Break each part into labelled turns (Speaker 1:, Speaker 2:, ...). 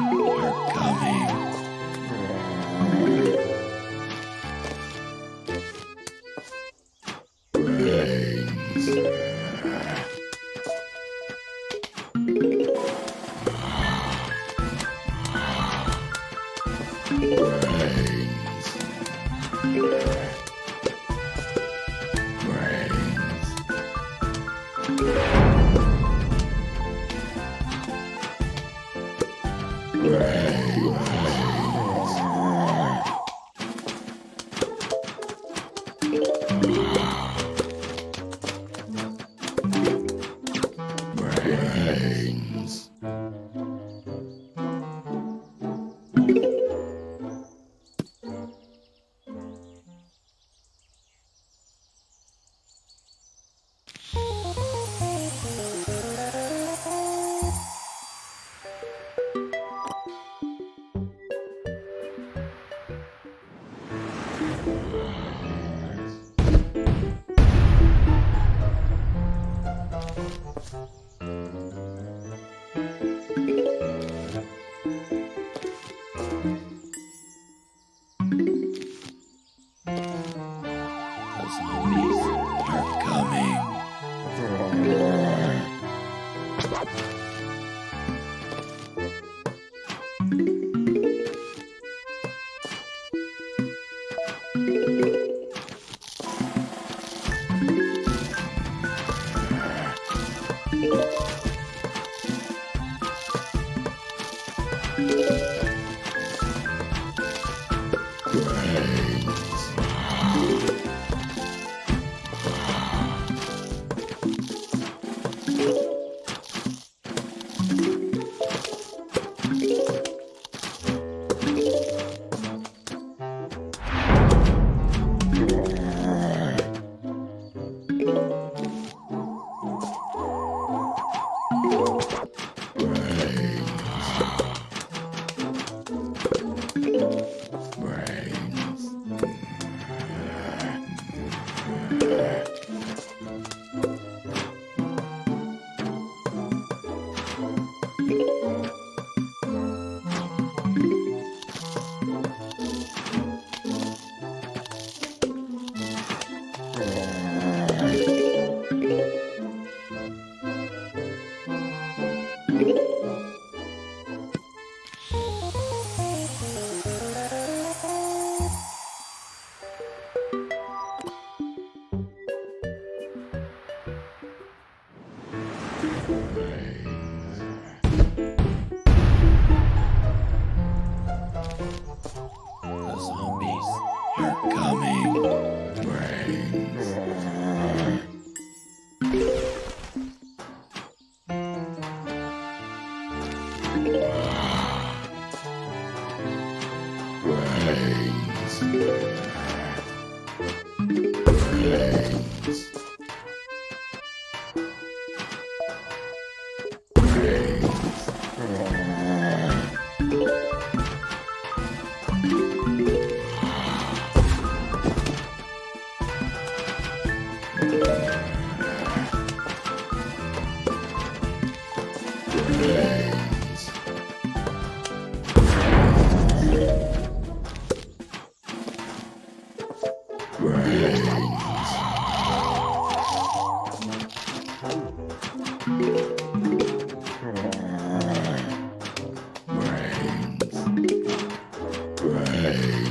Speaker 1: Zombies Brains. Bang. Bye. Yeah. Brains.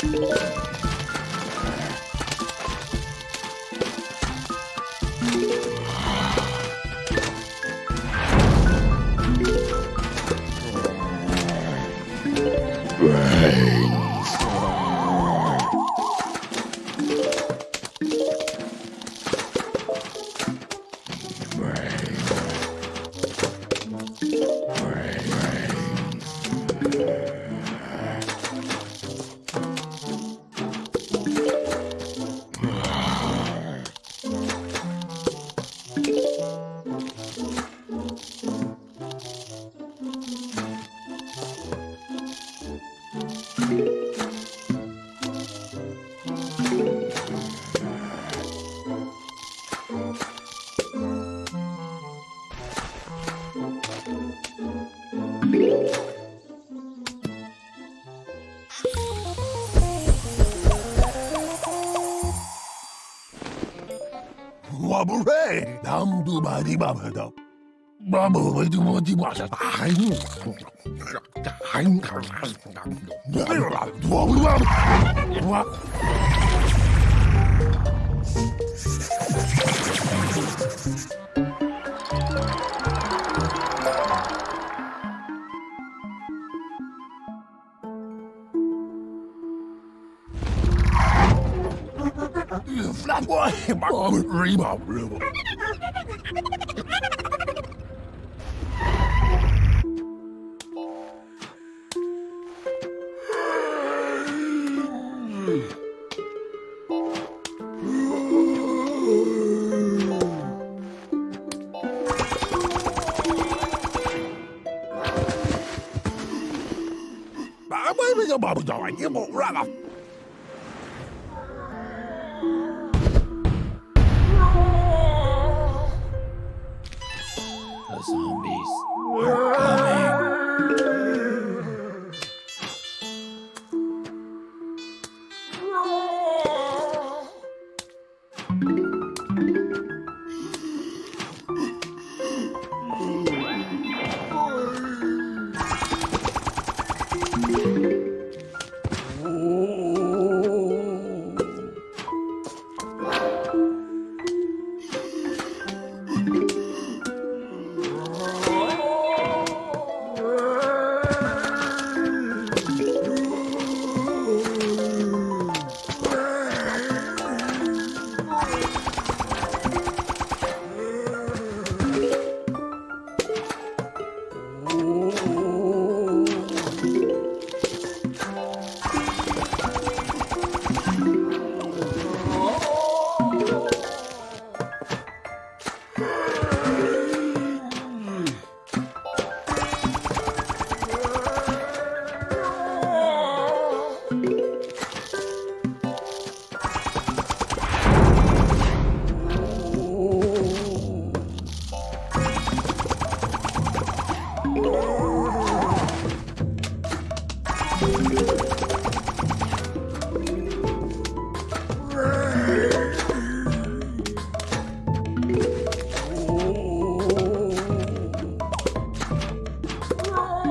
Speaker 1: Brains.
Speaker 2: 와브레 남두 마리 밥하다. 妈妈，我的我的妈呀！大海母，大海母，哎呦妈，我我我我。Flat boy, my bà bây giờ như một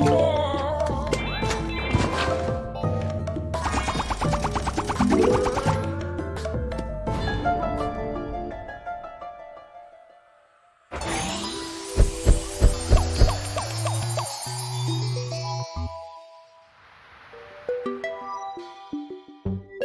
Speaker 1: 多。